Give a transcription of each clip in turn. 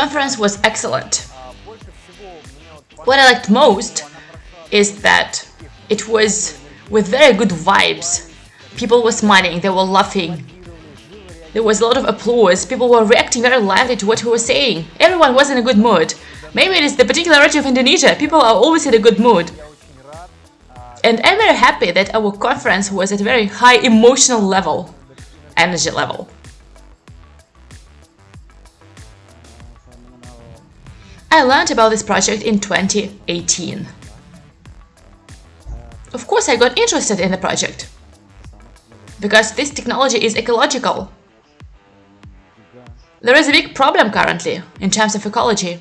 conference was excellent. What I liked most is that it was with very good vibes. People were smiling, they were laughing. There was a lot of applause, people were reacting very lively to what we were saying. Everyone was in a good mood. Maybe it is the particularity of Indonesia, people are always in a good mood. And I'm very happy that our conference was at a very high emotional level, energy level. I learned about this project in 2018. Of course I got interested in the project, because this technology is ecological. There is a big problem currently in terms of ecology.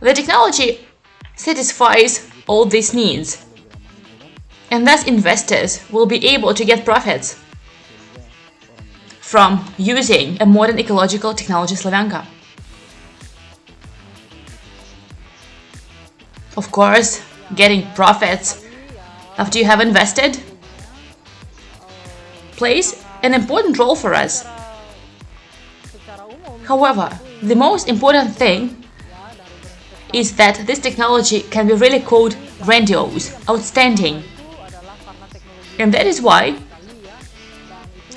The technology satisfies all these needs, and thus investors will be able to get profits from using a modern ecological technology Slavyanka. Of course, getting profits after you have invested plays an important role for us. However, the most important thing is that this technology can be really called grandiose, outstanding. And that is why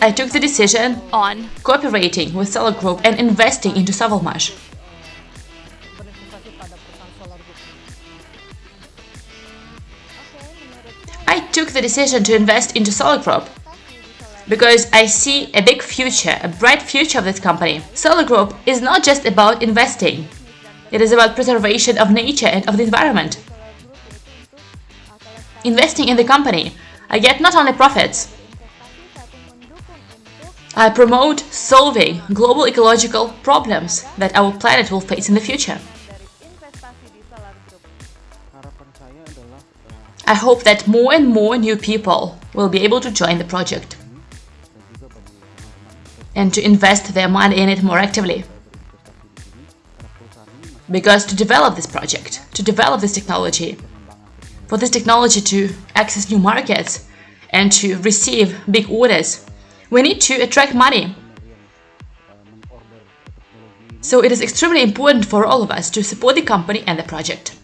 I took the decision on cooperating with Solar Group and investing into Savalmash. Took the decision to invest into Solar Group because I see a big future, a bright future of this company. Solar Group is not just about investing, it is about preservation of nature and of the environment. Investing in the company, I get not only profits, I promote solving global ecological problems that our planet will face in the future. I hope that more and more new people will be able to join the project and to invest their money in it more actively. Because to develop this project, to develop this technology, for this technology to access new markets and to receive big orders, we need to attract money. So it is extremely important for all of us to support the company and the project.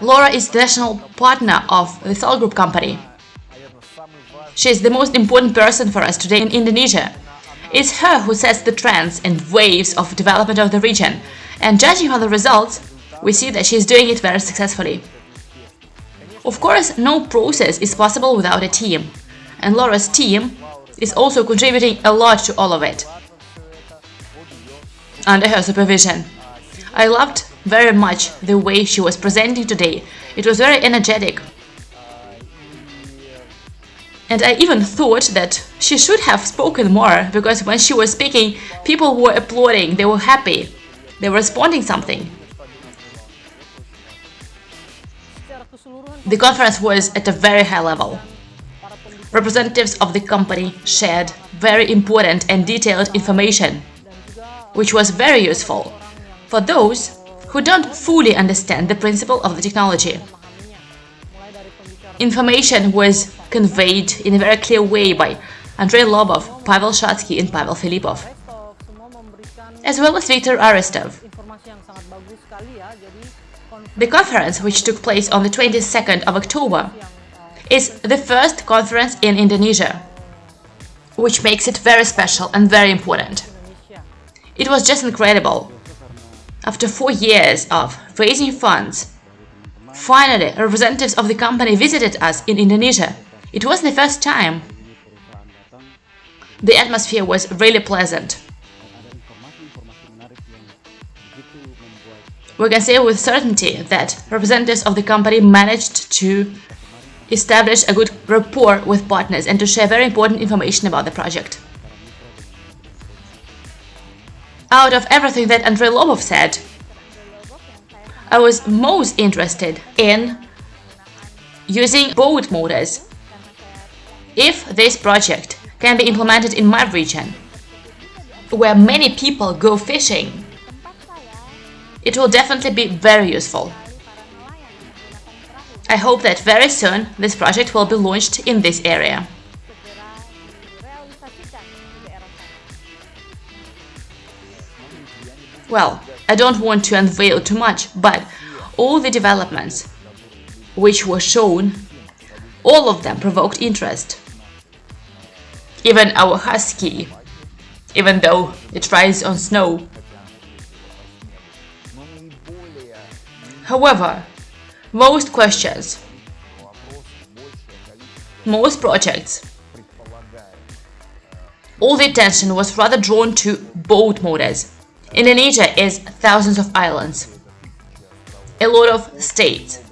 Laura is the national partner of the Solar Group company. She is the most important person for us today in Indonesia. It's her who sets the trends and waves of development of the region, and judging from the results, we see that she is doing it very successfully. Of course, no process is possible without a team, and Laura's team is also contributing a lot to all of it. Under her supervision. I loved very much the way she was presenting today. It was very energetic. And I even thought that she should have spoken more, because when she was speaking, people were applauding, they were happy, they were responding something. The conference was at a very high level. Representatives of the company shared very important and detailed information, which was very useful for those who don't fully understand the principle of the technology. Information was conveyed in a very clear way by Andrei Lobov, Pavel Shatsky and Pavel Filipov, as well as Viktor Aristov. The conference, which took place on the 22nd of October, is the first conference in Indonesia, which makes it very special and very important. It was just incredible after four years of raising funds, finally representatives of the company visited us in Indonesia. It was the first time. The atmosphere was really pleasant. We can say with certainty that representatives of the company managed to establish a good rapport with partners and to share very important information about the project. Out of everything that Andrei Lobov said, I was most interested in using boat motors. If this project can be implemented in my region, where many people go fishing. It will definitely be very useful. I hope that very soon this project will be launched in this area. Well, I don't want to unveil too much, but all the developments which were shown, all of them provoked interest. Even our husky, even though it rides on snow. However, most questions, most projects, all the attention was rather drawn to boat motors. Indonesia is thousands of islands, a lot of states,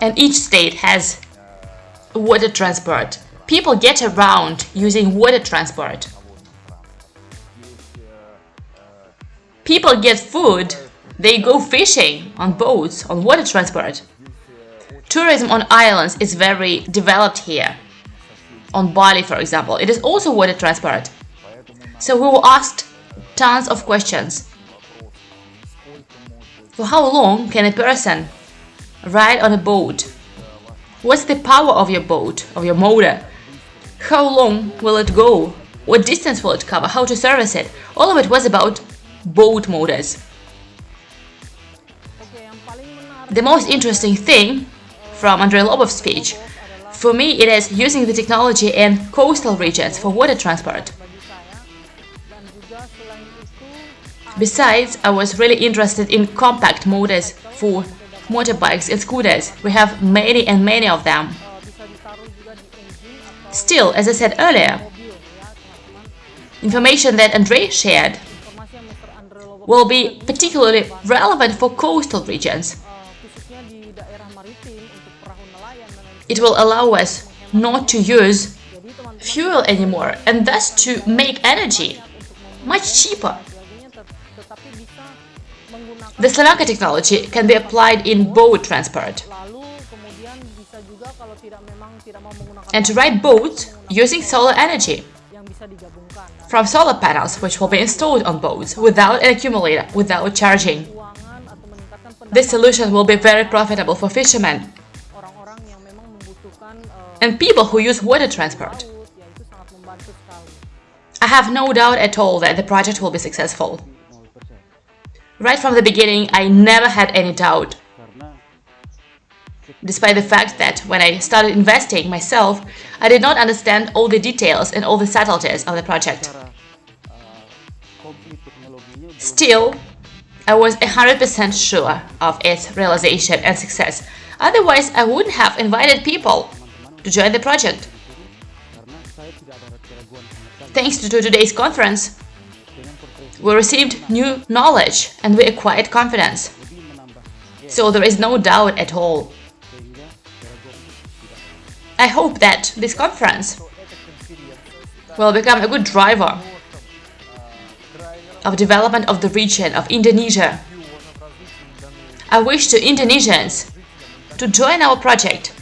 and each state has water transport. People get around using water transport. People get food, they go fishing on boats, on water transport. Tourism on islands is very developed here. On Bali, for example, it is also water transport. So we were asked tons of questions. For how long can a person ride on a boat? What's the power of your boat, of your motor? How long will it go? What distance will it cover? How to service it? All of it was about boat motors. The most interesting thing from Andrei Lobov's speech, for me it is using the technology in coastal regions for water transport. Besides, I was really interested in compact motors for motorbikes and scooters. We have many and many of them. Still, as I said earlier, information that Andrei shared will be particularly relevant for coastal regions. It will allow us not to use fuel anymore and thus to make energy much cheaper. The Slavyanka technology can be applied in boat transport. And to ride boats using solar energy from solar panels which will be installed on boats without an accumulator, without charging. This solution will be very profitable for fishermen and people who use water transport. I have no doubt at all that the project will be successful. Right from the beginning, I never had any doubt. Despite the fact that when I started investing myself, I did not understand all the details and all the subtleties of the project. Still, I was 100% sure of its realization and success. Otherwise, I wouldn't have invited people to join the project. Thanks to today's conference, we received new knowledge and we acquired confidence. So there is no doubt at all. I hope that this conference will become a good driver of development of the region of Indonesia. I wish to Indonesians to join our project,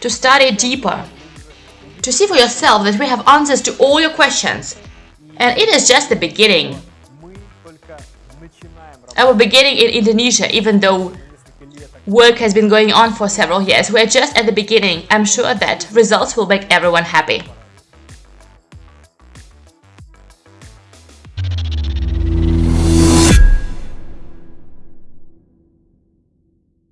to study deeper, to see for yourself that we have answers to all your questions and it is just the beginning. Our beginning in Indonesia, even though work has been going on for several years, we're just at the beginning. I'm sure that results will make everyone happy.